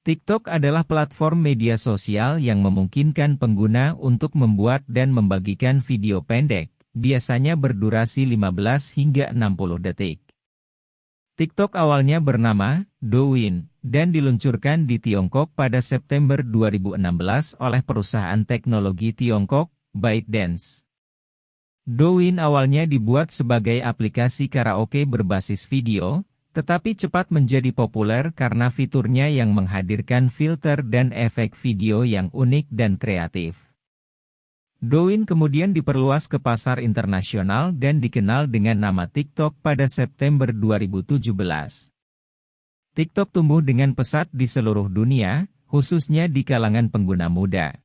TikTok adalah platform media sosial yang memungkinkan pengguna untuk membuat dan membagikan video pendek, biasanya berdurasi 15 hingga 60 detik. TikTok awalnya bernama Douyin dan diluncurkan di Tiongkok pada September 2016 oleh perusahaan teknologi Tiongkok, ByteDance. Douyin awalnya dibuat sebagai aplikasi karaoke berbasis video, tetapi cepat menjadi populer karena fiturnya yang menghadirkan filter dan efek video yang unik dan kreatif. Douyin kemudian diperluas ke pasar internasional dan dikenal dengan nama TikTok pada September 2017. TikTok tumbuh dengan pesat di seluruh dunia, khususnya di kalangan pengguna muda.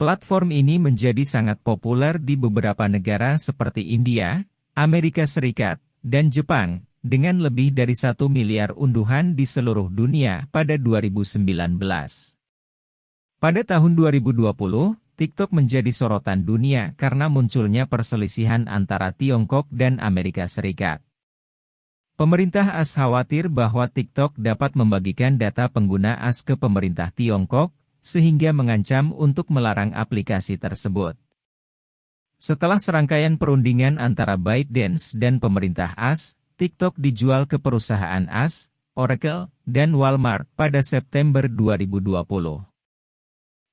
Platform ini menjadi sangat populer di beberapa negara seperti India, Amerika Serikat, dan Jepang, dengan lebih dari satu miliar unduhan di seluruh dunia pada 2019. Pada tahun 2020, TikTok menjadi sorotan dunia karena munculnya perselisihan antara Tiongkok dan Amerika Serikat. Pemerintah AS khawatir bahwa TikTok dapat membagikan data pengguna AS ke pemerintah Tiongkok, sehingga mengancam untuk melarang aplikasi tersebut. Setelah serangkaian perundingan antara ByteDance dan pemerintah AS, TikTok dijual ke perusahaan AS, Oracle, dan Walmart pada September 2020.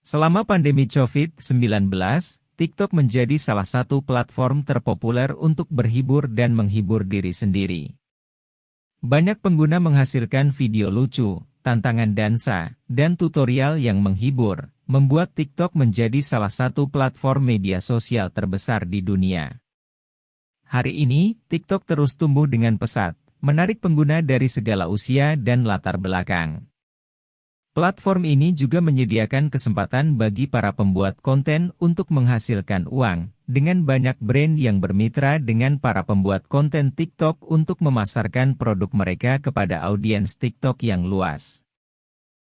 Selama pandemi COVID-19, TikTok menjadi salah satu platform terpopuler untuk berhibur dan menghibur diri sendiri. Banyak pengguna menghasilkan video lucu, tantangan dansa, dan tutorial yang menghibur, membuat TikTok menjadi salah satu platform media sosial terbesar di dunia. Hari ini, TikTok terus tumbuh dengan pesat, menarik pengguna dari segala usia dan latar belakang. Platform ini juga menyediakan kesempatan bagi para pembuat konten untuk menghasilkan uang, dengan banyak brand yang bermitra dengan para pembuat konten TikTok untuk memasarkan produk mereka kepada audiens TikTok yang luas.